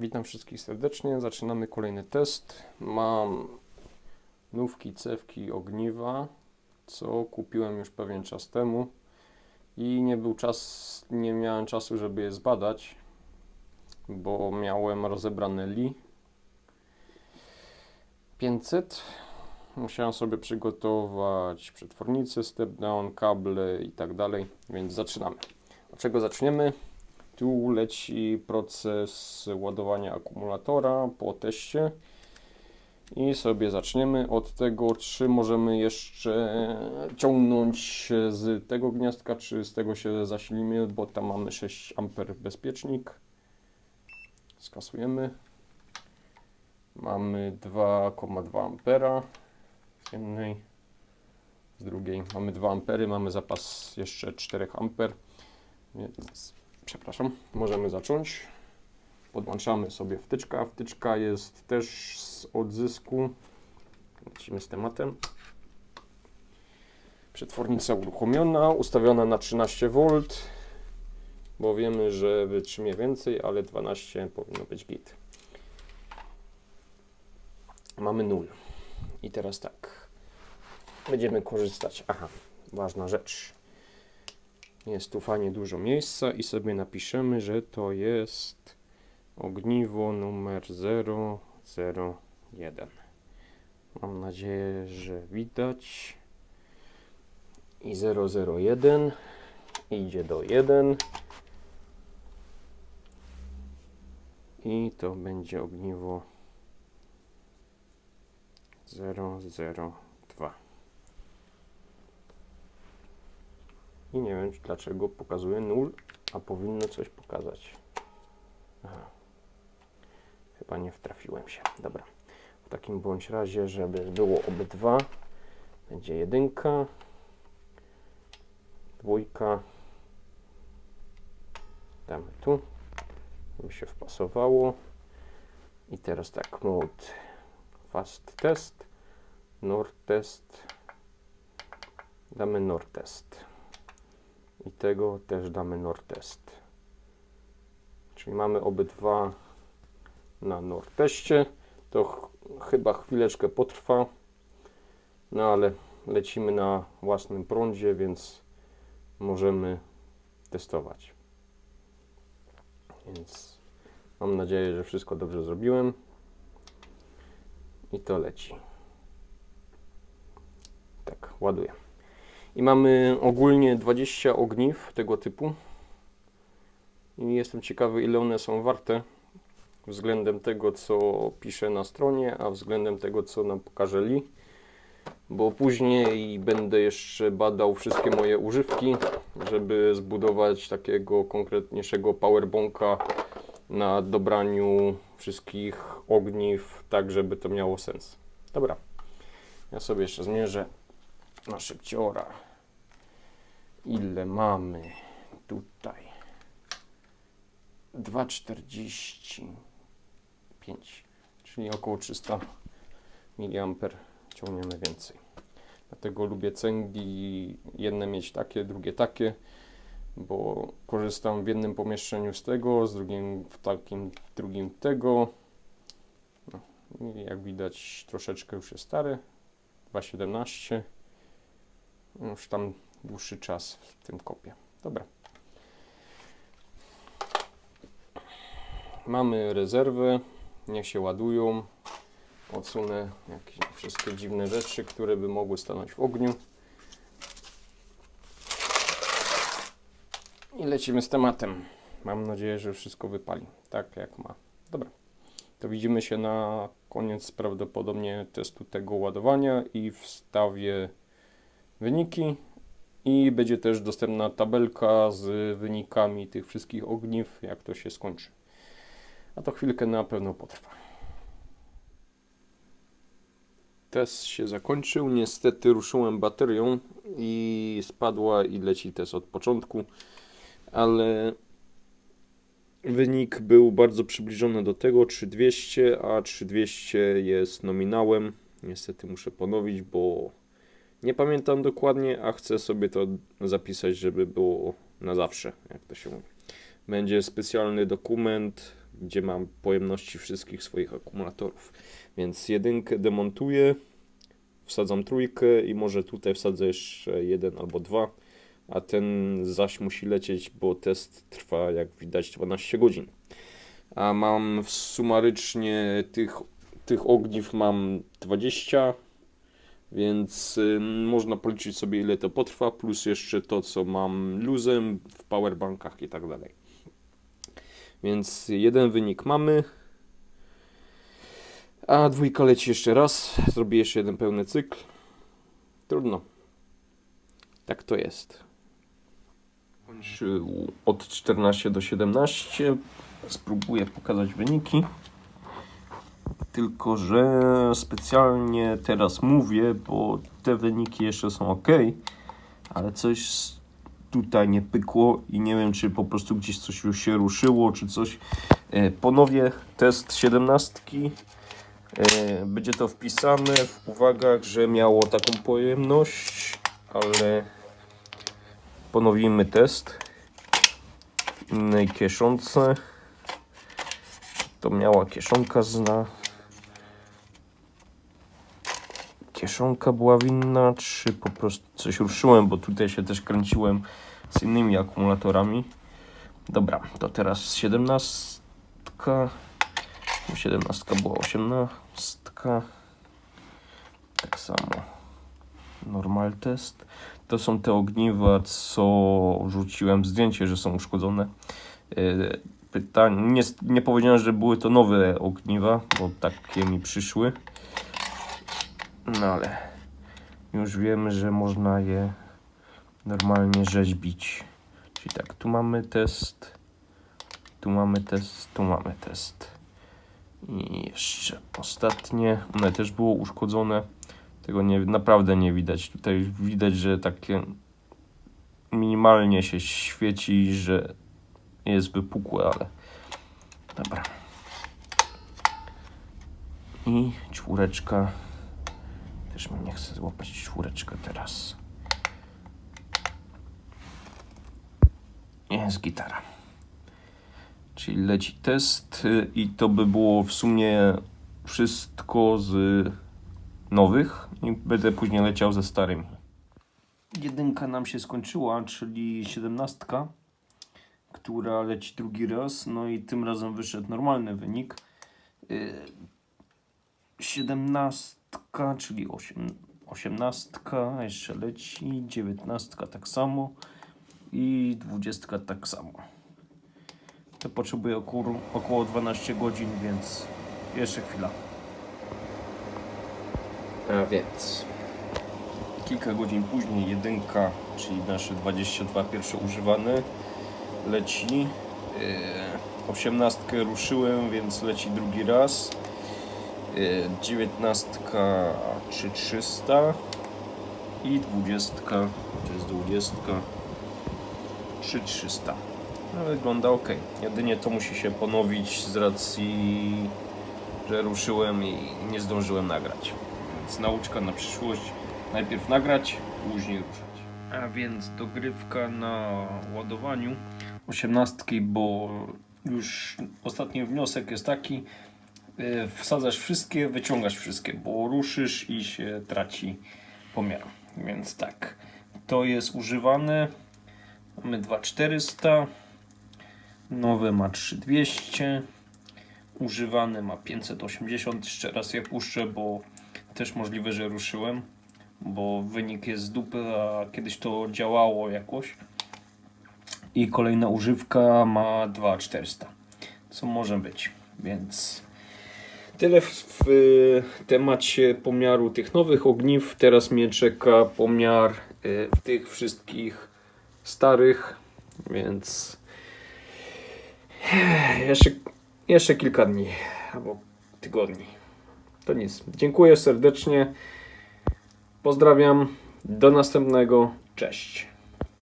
Witam wszystkich serdecznie. Zaczynamy kolejny test. Mam nówki, cewki, ogniwa, co kupiłem już pewien czas temu i nie był czas, nie miałem czasu, żeby je zbadać, bo miałem rozebrane Li 500. Musiałem sobie przygotować przetwornicę, step down, kable i tak dalej, więc zaczynamy. Od czego zaczniemy? Tu leci proces ładowania akumulatora po teście i sobie zaczniemy od tego, czy możemy jeszcze ciągnąć z tego gniazdka, czy z tego się zasilimy, bo tam mamy 6 A bezpiecznik. Skasujemy. Mamy 2,2 ampera z jednej, z drugiej mamy 2 ampery, mamy zapas jeszcze 4 amper, więc przepraszam, możemy zacząć. Podłączamy sobie wtyczka. Wtyczka jest też z odzysku. Lecimy z tematem. Przetwornica uruchomiona, ustawiona na 13V, bo wiemy, że wytrzymie więcej, ale 12 powinno być git. Mamy 0. I teraz tak. Będziemy korzystać. Aha, ważna rzecz. Jest tu fajnie dużo miejsca i sobie napiszemy, że to jest ogniwo numer 001. Mam nadzieję, że widać. I 001 idzie do 1. I to będzie ogniwo 002. I nie wiem dlaczego pokazuje 0, a powinno coś pokazać. Aha. Chyba nie wtrafiłem się. Dobra. W takim bądź razie, żeby było obydwa, będzie jedynka, dwójka, damy tu, żeby się wpasowało. I teraz tak, mode fast test, nor test, damy nor test i tego też damy NOR test. Czyli mamy obydwa na NOR teście. To ch chyba chwileczkę potrwa, no ale lecimy na własnym prądzie, więc możemy testować. Więc mam nadzieję, że wszystko dobrze zrobiłem. I to leci. Tak, ładuję. I mamy ogólnie 20 ogniw tego typu. I jestem ciekawy, ile one są warte względem tego, co piszę na stronie, a względem tego, co nam pokaże Li. Bo później będę jeszcze badał wszystkie moje używki, żeby zbudować takiego konkretniejszego powerbonka na dobraniu wszystkich ogniw, tak żeby to miało sens. Dobra, ja sobie jeszcze zmierzę na szybciora. Ile mamy tutaj? 2,45 czyli około 300 mA ciągniemy więcej. Dlatego lubię cęgi, jedne mieć takie, drugie takie, bo korzystam w jednym pomieszczeniu z tego, z drugim w takim drugim tego. No, jak widać troszeczkę już jest stary, 2,17 już tam dłuższy czas w tym kopie. Dobra. Mamy rezerwy, niech się ładują. Odsunę jakieś wszystkie dziwne rzeczy, które by mogły stanąć w ogniu. I lecimy z tematem. Mam nadzieję, że wszystko wypali tak jak ma. Dobra. To widzimy się na koniec prawdopodobnie testu tego ładowania i wstawię wyniki i będzie też dostępna tabelka z wynikami tych wszystkich ogniw, jak to się skończy. A to chwilkę na pewno potrwa. Test się zakończył. Niestety ruszyłem baterią i spadła i leci test od początku, ale wynik był bardzo przybliżony do tego 3200, a 3200 jest nominałem. Niestety muszę ponowić, bo nie pamiętam dokładnie, a chcę sobie to zapisać, żeby było na zawsze, jak to się mówi. Będzie specjalny dokument gdzie mam pojemności wszystkich swoich akumulatorów. Więc jedynkę demontuję, wsadzam trójkę i może tutaj wsadzę jeszcze jeden albo dwa, a ten zaś musi lecieć, bo test trwa jak widać 12 godzin. A mam sumarycznie tych, tych ogniw mam 20, więc y, można policzyć sobie ile to potrwa, plus jeszcze to co mam luzem w powerbankach i tak dalej. Więc jeden wynik mamy. A dwójka leci jeszcze raz. Zrobię jeszcze jeden pełny cykl. Trudno. Tak to jest. Kończył od 14 do 17. Spróbuję pokazać wyniki. Tylko, że specjalnie teraz mówię, bo te wyniki jeszcze są ok, ale coś tutaj nie pykło i nie wiem, czy po prostu gdzieś coś już się ruszyło, czy coś. E, Ponowię test 17. E, Będzie to wpisane w uwagach, że miało taką pojemność, ale ponowimy test innej kieszonce. To miała kieszonka zna. Kieszonka była winna, czy po prostu coś ruszyłem, bo tutaj się też kręciłem z innymi akumulatorami. Dobra, to teraz 17. 17 była 18. Tak samo. Normal test. To są te ogniwa, co rzuciłem zdjęcie, że są uszkodzone. Yy, Pytanie, nie, nie powiedziałem, że były to nowe ogniwa, bo takie mi przyszły. No ale już wiemy, że można je normalnie rzeźbić. Czyli tak, tu mamy test, tu mamy test, tu mamy test. I jeszcze ostatnie, one też było uszkodzone. Tego nie, naprawdę nie widać. Tutaj widać, że takie minimalnie się świeci, że jest wypukłe, ale dobra. I czwóreczka. Też mi nie chce złapać czwóreczkę teraz. Jest gitara. Czyli leci test y, i to by było w sumie wszystko z nowych i będę później leciał ze starymi. Jedynka nam się skończyła, czyli siedemnastka, która leci drugi raz, no i tym razem wyszedł normalny wynik. Y, Siedemnastka, czyli osiem, osiemnastka jeszcze leci, dziewiętnastka tak samo i dwudziestka tak samo. To potrzebuje około, około 12 godzin, więc jeszcze chwila. A więc kilka godzin później jedynka, czyli nasze 22 pierwsze używane leci. Yy, Osiemnastkę ruszyłem, więc leci drugi raz. Dziewiętnastka 3300 i dwudziestka, to jest dwudziestka 3300. No, wygląda ok. Jedynie to musi się ponowić z racji, że ruszyłem i nie zdążyłem nagrać. Więc nauczka na przyszłość. Najpierw nagrać, później ruszać. A więc dogrywka na ładowaniu osiemnastki, bo już ostatni wniosek jest taki, wsadzasz wszystkie, wyciągasz wszystkie, bo ruszysz i się traci pomiar. Więc tak, to jest używane. Mamy 2400, nowe ma 3200, używany ma 580. Jeszcze raz je puszczę, bo też możliwe, że ruszyłem, bo wynik jest z dupy, a kiedyś to działało jakoś. I kolejna używka ma 2400, co może być, więc tyle w, w temacie pomiaru tych nowych ogniw. Teraz mnie czeka pomiar y, tych wszystkich starych, więc jeszcze, jeszcze kilka dni albo tygodni. To nic. Dziękuję serdecznie. Pozdrawiam. Do następnego. Cześć.